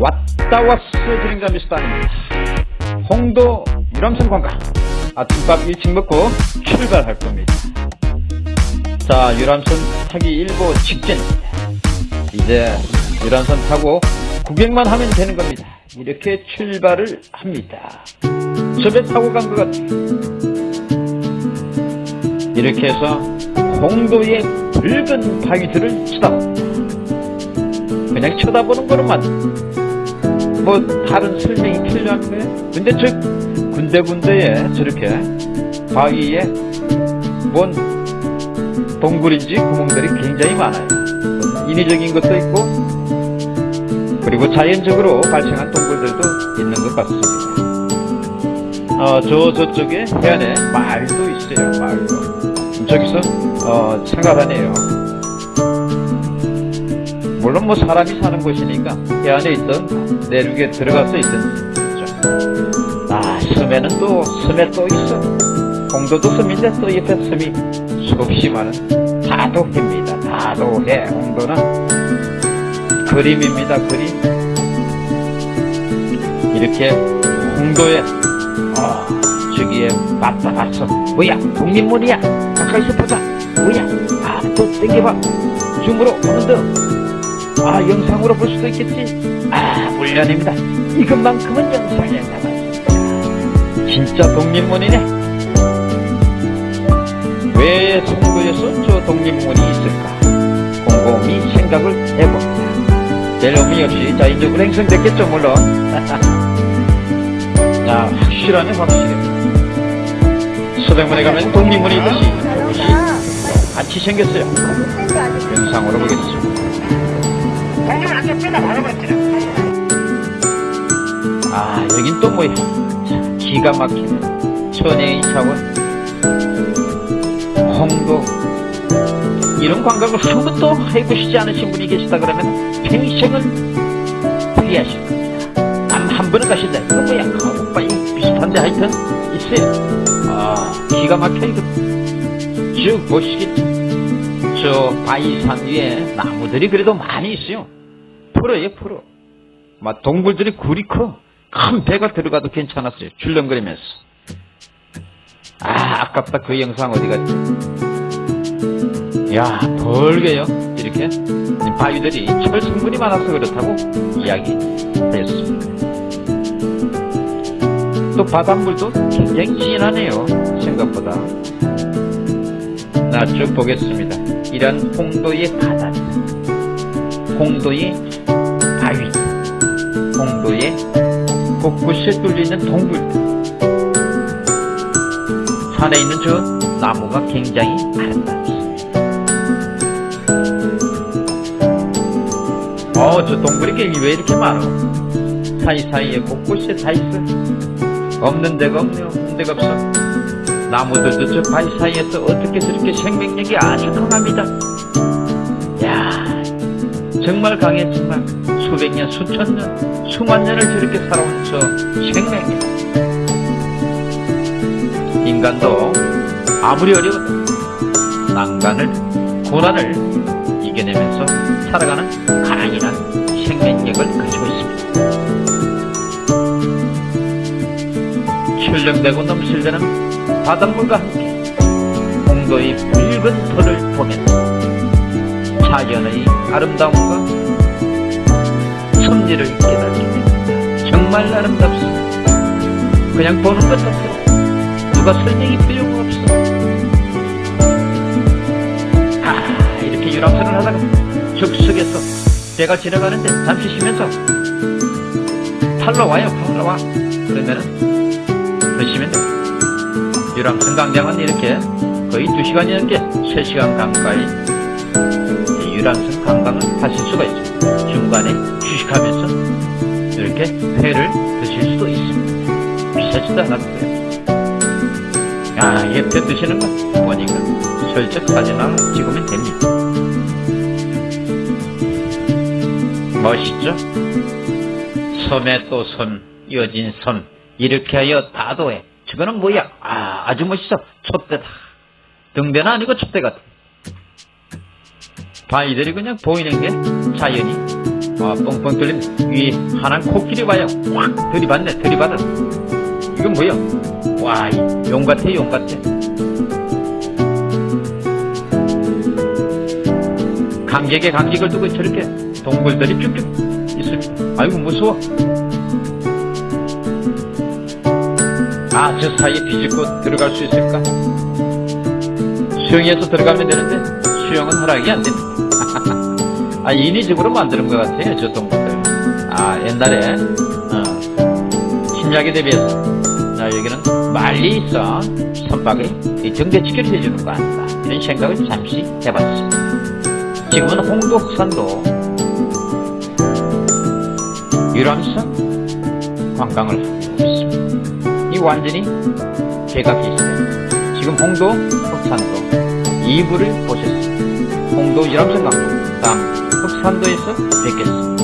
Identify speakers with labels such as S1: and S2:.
S1: 왔다 왔어 드림자 미스터입니다. 홍도 유람선 관광 아침밥 일찍 먹고 출발할 겁니다. 자 유람선 타기 일보 직전입니다 이제 유람선 타고 구경만 하면 되는 겁니다. 이렇게 출발을 합니다. 저 배 타고 간 것 같아요 이렇게 해서 홍도의 붉은 바위들을 쳐다봅니다. 그냥 쳐다보는 거로만 뭐 다른 설명이 필요한 거예요? 근데 저 군데군데에 저렇게 바위에 뭔 동굴인지 구멍들이 굉장히 많아요. 인위적인 것도 있고 그리고 자연적으로 발생한 동굴들도 있는 것 같습니다. 어, 저 저쪽에 해안에 말도 있어요 말도. 저기서 어, 생각하네요 물론 뭐 사람이 사는 곳이니까 해 안에 있던 내륙에 들어가서 있던 거죠. 아 섬에는 또 섬에 또 있어. 홍도도 섬인데 또 옆에 섬이 수없이 많은 다도해입니다. 다도해 홍도는 그림입니다 그림. 이렇게 홍도에 어, 저기에 맞다 봤어 뭐야 독립문이야. 가까이서 보자. 뭐야 아또 땡겨봐. 줌으로 오는데 아 영상으로 볼 수도 있겠지? 아 물론입니다. 이것만큼은 영상에 남았습니다. 진짜 독립문이네. 왜 송도에서 저 독립문이 있을까? 곰곰이 생각을 해봅니다. 별 의미 없이 자연적으로 행성됐겠죠 물론. 자 확실하네 확실해 서대문에 가면 독립문이 있듯이. 이것이 같이 생겼어요. 영상으로 보겠습니다 아 여긴 또 뭐야? 기가 막히는 천혜의 사원 홍도 이런 관광을 한 번도 해보시지 않으신 분이 계시다 그러면 평생을 후회하실 겁니다. 단한 번은 가실래 이거 뭐야? 가옥바위 비슷한데 하여튼 있어요. 아 기가 막혀 이거. 쭉 보시겠죠 저 바위산 위에 나무들이 그래도 많이 있어요 풀어요 풀어. 막 동굴들이 굴이 커. 큰 배가 들어가도 괜찮았어요. 출렁거리면서. 아 아깝다. 그 영상 어디 갔지? 야 벌게요. 이렇게. 바위들이 철 성분이 많아서 그렇다고 이야기 했습니다. 또 바닷물도 굉장히 진하네요. 생각보다. 나 쭉 보겠습니다. 이런 홍도의 바다. 홍도의 바위 홍도의 곳곳에 뚫리는 동굴들 산에 있는 저 나무가 굉장히 아름답습니다. 어저 동굴이 왜 이렇게 많아? 사이사이에 곳곳에 다 있어. 없는 데가 없네 없는 데가 없어. 나무들도 저 바위 사이에서 어떻게 저렇게 생명력이 아주 강합니다. 야 정말 강해 정말 수백 년 수천 년 수만 년을 저렇게 살아온 저 생명력 인간도 아무리 어려워도 난간을 고난을 이겨내면서 살아가는 강인한 생명력을 가지고 있습니다. 출렁대고 넘실대는 바닷물과 함께 홍도의 붉은 털을 보면서 자연의 아름다움과 섭리를 깨닫게 됩니다. 정말 아름답습니다. 그냥 보는 것 같아요. 누가 설명이 필요가 없어. 아, 이렇게 유람선을 하다가 적석에서 배가 지나가는데 잠시 쉬면서 탈로 와요, 팔로 와. 그러면은 드시면 돼요. 유람선 강장은 이렇게 거의 2시간이 넘게 3시간 가까이 유람선 관광을 하실 수가 있죠. 중간에 휴식하면서 이렇게 회를 드실 수도 있습니다. 비싸지도 않았어요. 아, 옆에 드시는 거 보니까 슬쩍 사진 하나 찍으면 됩니다. 멋있죠? 섬에 또 섬, 이어진 섬, 이렇게 하여 다도해. 저거는 뭐야? 아, 아주 멋있어. 촛대다. 등대는 아니고 촛대 같아. 바위들이 그냥 보이는 게 자연이 아, 뻥뻥 뚫린 이 하나는 코끼리 봐요. 확 들이받네, 들이받아. 이건 뭐야? 와, 이용 같아. 감격에 감격을 두고 저렇게 동물들이 쭉쭉 있습니다. 아이고, 무서워. 아, 저 사이에 비집고 들어갈 수 있을까? 수영해서 들어가면 되는데, 수영은 허락이 안 됩니다. 아, 인위적으로 만드는 것 같아요, 저 동물들. 아, 옛날에, 어, 침략에 대비해서. 자, 여기는 말리 있어. 선박을 이 정대치기를 해주는 거 아닌가. 이런 생각을 잠시 해봤습니다. 지금은 홍도 흑산도 유람선 관광을 하고 있습니다. 이 완전히 개각이 있어요. 지금 홍도 흑산도 2부를 보셨습니다. 홍도 유람선 관광, 다음 흑산도에서 뵙겠습니다.